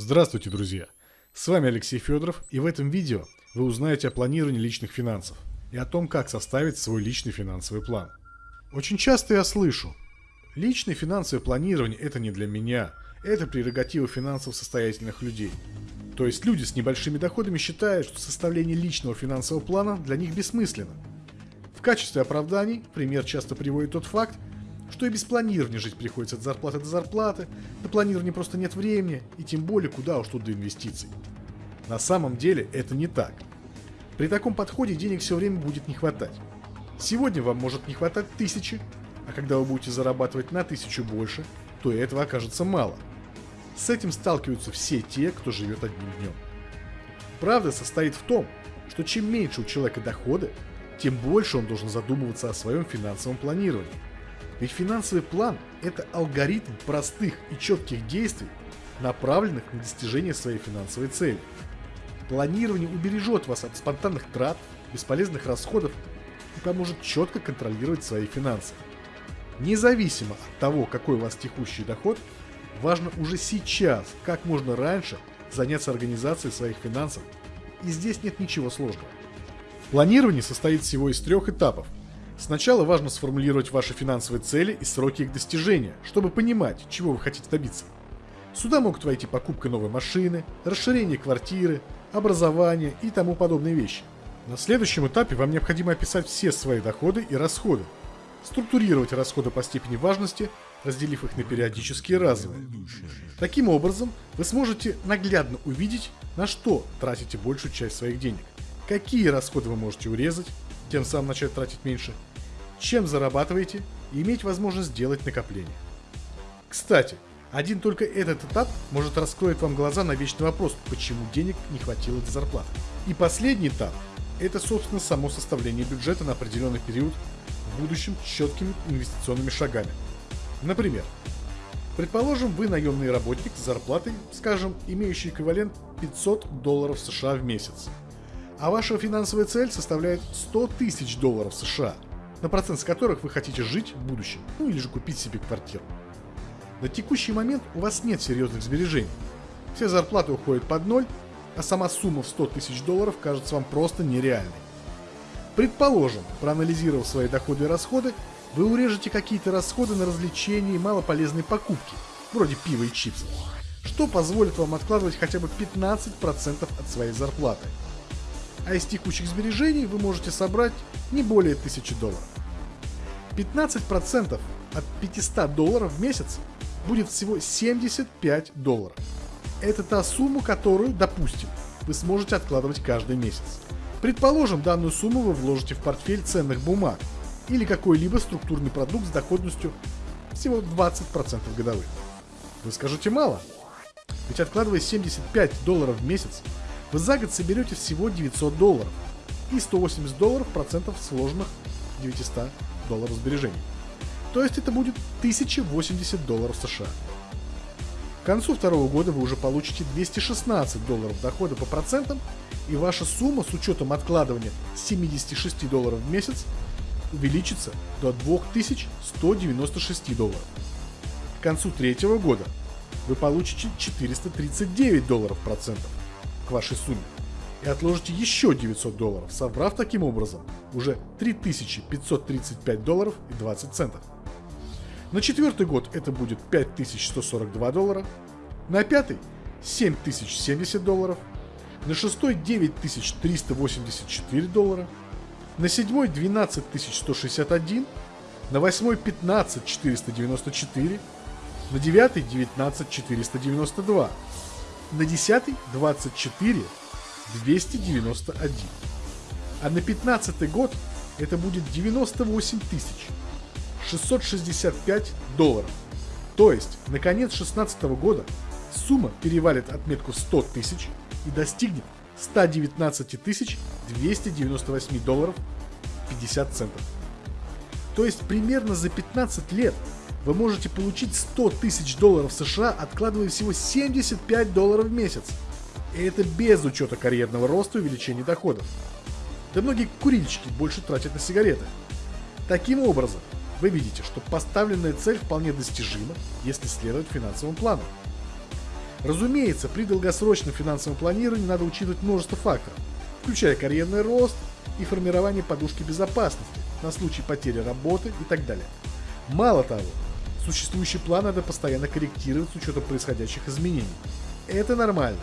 Здравствуйте, друзья! С вами Алексей Федоров, и в этом видео вы узнаете о планировании личных финансов и о том, как составить свой личный финансовый план. Очень часто я слышу, личное финансовое планирование – это не для меня, это прерогатива финансово состоятельных людей. То есть люди с небольшими доходами считают, что составление личного финансового плана для них бессмысленно. В качестве оправданий пример часто приводит тот факт, что и без планирования жить приходится от зарплаты до зарплаты, на планирование просто нет времени, и тем более куда уж тут до инвестиций. На самом деле это не так. При таком подходе денег все время будет не хватать. Сегодня вам может не хватать тысячи, а когда вы будете зарабатывать на тысячу больше, то и этого окажется мало. С этим сталкиваются все те, кто живет одним днем. Правда состоит в том, что чем меньше у человека доходы, тем больше он должен задумываться о своем финансовом планировании. Ведь финансовый план – это алгоритм простых и четких действий, направленных на достижение своей финансовой цели. Планирование убережет вас от спонтанных трат, бесполезных расходов и поможет четко контролировать свои финансы. Независимо от того, какой у вас текущий доход, важно уже сейчас, как можно раньше, заняться организацией своих финансов, и здесь нет ничего сложного. Планирование состоит всего из трех этапов – Сначала важно сформулировать ваши финансовые цели и сроки их достижения, чтобы понимать, чего вы хотите добиться. Сюда могут войти покупка новой машины, расширение квартиры, образование и тому подобные вещи. На следующем этапе вам необходимо описать все свои доходы и расходы, структурировать расходы по степени важности, разделив их на периодические и разовые. Таким образом, вы сможете наглядно увидеть, на что тратите большую часть своих денег, какие расходы вы можете урезать, тем самым начать тратить меньше, чем зарабатываете и иметь возможность делать накопления. Кстати, один только этот этап может раскроить вам глаза на вечный вопрос, почему денег не хватило до зарплаты. И последний этап – это, собственно, само составление бюджета на определенный период в будущем четкими инвестиционными шагами. Например, предположим, вы наемный работник с зарплатой, скажем, имеющий эквивалент 500 долларов США в месяц, а ваша финансовая цель составляет 100 тысяч долларов США – на процент с которых вы хотите жить в будущем, ну или же купить себе квартиру. На текущий момент у вас нет серьезных сбережений. Все зарплаты уходят под ноль, а сама сумма в 100 тысяч долларов кажется вам просто нереальной. Предположим, проанализировав свои доходы и расходы, вы урежете какие-то расходы на развлечения и малополезные покупки, вроде пива и чипсов, что позволит вам откладывать хотя бы 15% от своей зарплаты – а из текущих сбережений вы можете собрать не более 1000 долларов. 15% от 500 долларов в месяц будет всего 75 долларов. Это та сумма, которую, допустим, вы сможете откладывать каждый месяц. Предположим, данную сумму вы вложите в портфель ценных бумаг или какой-либо структурный продукт с доходностью всего 20% годовых. Вы скажете мало? Ведь откладывая 75 долларов в месяц, вы за год соберете всего 900 долларов и 180 долларов процентов сложных 900 долларов сбережений. То есть это будет 1080 долларов США. К концу второго года вы уже получите 216 долларов дохода по процентам, и ваша сумма с учетом откладывания 76 долларов в месяц увеличится до 2196 долларов. К концу третьего года вы получите 439 долларов процентов, к вашей сумме и отложите еще 900 долларов, собрав таким образом уже 3535 долларов и 20 центов. На четвертый год это будет 5142 доллара, на пятый 7070 долларов, на шестой 9384 доллара, на седьмой 12161, на восьмой 15494, на девятый 19492, на 10 24 291. А на 15 год это будет 98 тысяч 665 долларов. То есть, на конец 16 года сумма перевалит отметку 100 тысяч и достигнет 119 тысяч 298 долларов 50 центов. То есть примерно за 15 лет вы можете получить 100 тысяч долларов США, откладывая всего 75 долларов в месяц. И это без учета карьерного роста и увеличения доходов. Да многие курильщики больше тратят на сигареты. Таким образом, вы видите, что поставленная цель вполне достижима, если следовать финансовому плану. Разумеется, при долгосрочном финансовом планировании надо учитывать множество факторов, включая карьерный рост и формирование подушки безопасности на случай потери работы и так далее. Мало того, существующий план надо постоянно корректировать с учетом происходящих изменений. Это нормально.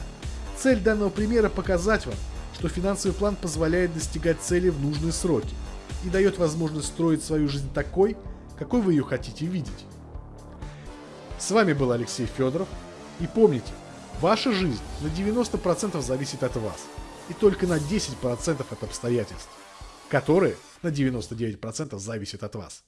Цель данного примера показать вам, что финансовый план позволяет достигать цели в нужные сроки и дает возможность строить свою жизнь такой, какой вы ее хотите видеть. С вами был Алексей Федоров. И помните, ваша жизнь на 90% зависит от вас. И только на 10% от обстоятельств, которые на 99% зависят от вас.